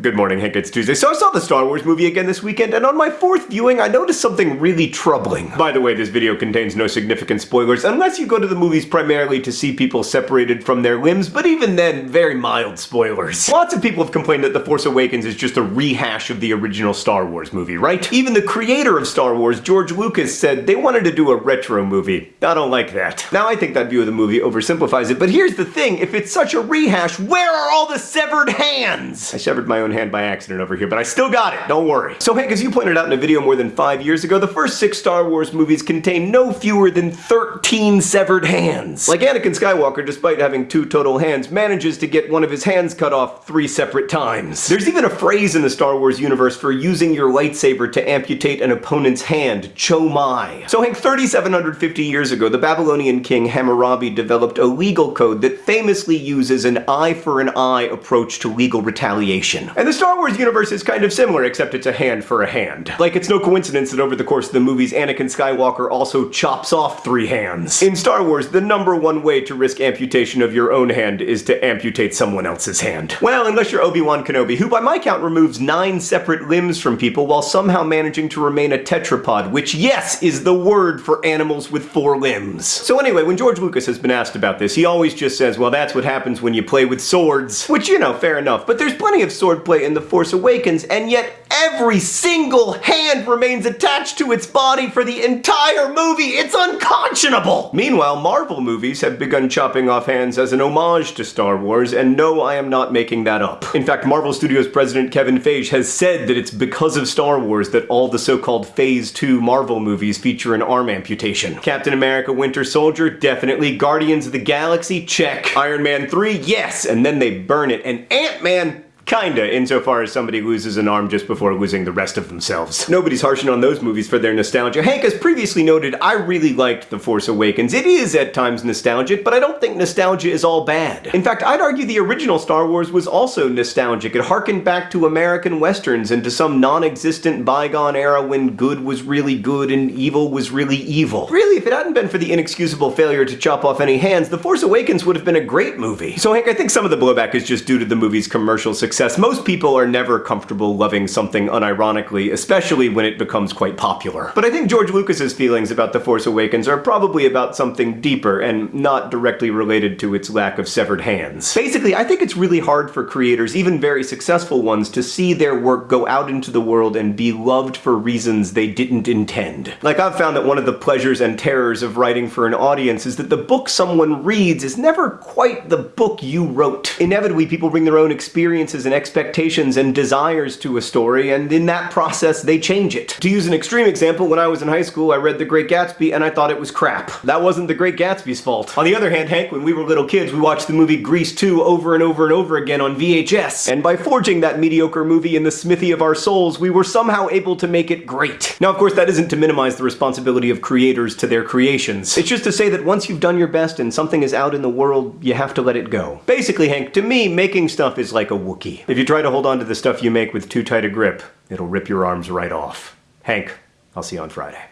Good morning, Hank. It's Tuesday. So I saw the Star Wars movie again this weekend, and on my fourth viewing, I noticed something really troubling. By the way, this video contains no significant spoilers, unless you go to the movies primarily to see people separated from their limbs, but even then, very mild spoilers. Lots of people have complained that The Force Awakens is just a rehash of the original Star Wars movie, right? Even the creator of Star Wars, George Lucas, said they wanted to do a retro movie. I don't like that. Now, I think that view of the movie oversimplifies it, but here's the thing, if it's such a rehash, where are all the severed hands? I severed my own hand by accident over here, but I still got it, don't worry. So Hank, as you pointed out in a video more than five years ago, the first six Star Wars movies contain no fewer than 13 severed hands. Like Anakin Skywalker, despite having two total hands, manages to get one of his hands cut off three separate times. There's even a phrase in the Star Wars universe for using your lightsaber to amputate an opponent's hand, cho mai. So Hank, 3,750 years ago, the Babylonian king Hammurabi developed a legal code that famously uses an eye for an eye approach to legal retaliation. And the Star Wars universe is kind of similar, except it's a hand for a hand. Like, it's no coincidence that over the course of the movies, Anakin Skywalker also chops off three hands. In Star Wars, the number one way to risk amputation of your own hand is to amputate someone else's hand. Well, unless you're Obi-Wan Kenobi, who by my count removes nine separate limbs from people while somehow managing to remain a tetrapod, which yes, is the word for animals with four limbs. So anyway, when George Lucas has been asked about this, he always just says, well, that's what happens when you play with swords. Which, you know, fair enough, but there's plenty of swordplay in the Force Awakens, and yet every single hand remains attached to its body for the entire movie. It's unconscionable! Meanwhile, Marvel movies have begun chopping off hands as an homage to Star Wars, and no, I am not making that up. In fact, Marvel Studios president Kevin Feige has said that it's because of Star Wars that all the so-called Phase 2 Marvel movies feature an arm amputation. Captain America Winter Soldier, definitely. Guardians of the Galaxy, check. Iron Man 3, yes, and then they burn it. And Ant-Man, Kinda, insofar as somebody loses an arm just before losing the rest of themselves. Nobody's harshing on those movies for their nostalgia. Hank, as previously noted, I really liked The Force Awakens. It is at times nostalgic, but I don't think nostalgia is all bad. In fact, I'd argue the original Star Wars was also nostalgic. It harkened back to American westerns and to some non-existent bygone era when good was really good and evil was really evil. Really, if it hadn't been for the inexcusable failure to chop off any hands, The Force Awakens would have been a great movie. So Hank, I think some of the blowback is just due to the movie's commercial success success. Most people are never comfortable loving something unironically, especially when it becomes quite popular. But I think George Lucas's feelings about The Force Awakens are probably about something deeper and not directly related to its lack of severed hands. Basically, I think it's really hard for creators, even very successful ones, to see their work go out into the world and be loved for reasons they didn't intend. Like, I've found that one of the pleasures and terrors of writing for an audience is that the book someone reads is never quite the book you wrote. Inevitably, people bring their own experiences and expectations and desires to a story, and in that process, they change it. To use an extreme example, when I was in high school, I read The Great Gatsby and I thought it was crap. That wasn't The Great Gatsby's fault. On the other hand, Hank, when we were little kids, we watched the movie Grease 2 over and over and over again on VHS. And by forging that mediocre movie in the smithy of our souls, we were somehow able to make it great. Now, of course, that isn't to minimize the responsibility of creators to their creations. It's just to say that once you've done your best and something is out in the world, you have to let it go. Basically, Hank, to me, making stuff is like a Wookiee. If you try to hold on to the stuff you make with too tight a grip, it'll rip your arms right off. Hank, I'll see you on Friday.